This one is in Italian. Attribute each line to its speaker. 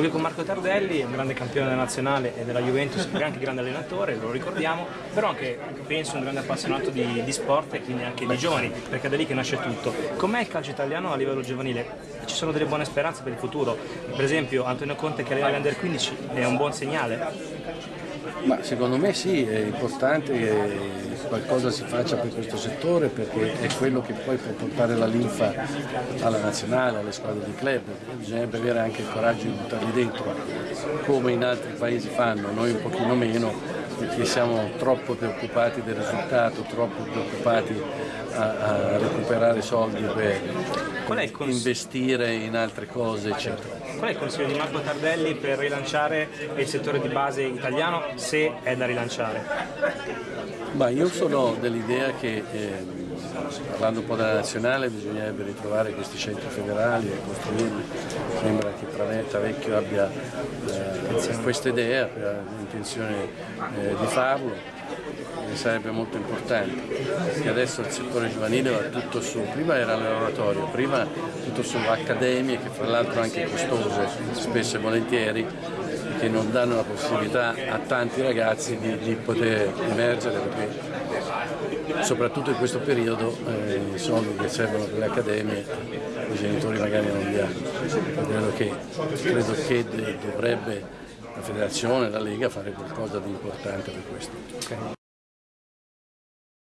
Speaker 1: Qui con Marco Tardelli, un grande campione nazionale e della Juventus, anche grande allenatore, lo ricordiamo, però anche penso un grande appassionato di, di sport e quindi anche di giovani, perché è da lì che nasce tutto. Com'è il calcio italiano a livello giovanile? Ci sono delle buone speranze per il futuro? Per esempio Antonio Conte che arriva all'Under 15 è un buon segnale?
Speaker 2: Ma secondo me sì, è importante che qualcosa si faccia per questo settore perché è quello che poi può portare la linfa alla nazionale, alle squadre di club. Bisognerebbe avere anche il coraggio di buttarli dentro, come in altri paesi fanno, noi un pochino meno, perché siamo troppo preoccupati del risultato, troppo preoccupati a, a recuperare soldi per investire in altre cose, eccetera.
Speaker 1: Qual è il consiglio di Marco Tardelli per rilanciare il settore di base italiano, se è da rilanciare?
Speaker 2: Ma io sono dell'idea che, eh, parlando un po' della nazionale, bisognerebbe ritrovare questi centri federali e costruirli. Sembra che Travecchio abbia eh, questa idea, l'intenzione eh, di farlo sarebbe molto importante, perché adesso il settore giovanile va tutto su, prima era l'oratorio, prima tutto su accademie che fra l'altro anche costose, spesso e volentieri, che non danno la possibilità a tanti ragazzi di, di poter emergere perché soprattutto in questo periodo eh, i soldi che servono per le accademie i genitori magari non li hanno. Credo che, credo che dovrebbe la federazione, la Lega fare qualcosa di importante per questo. Okay.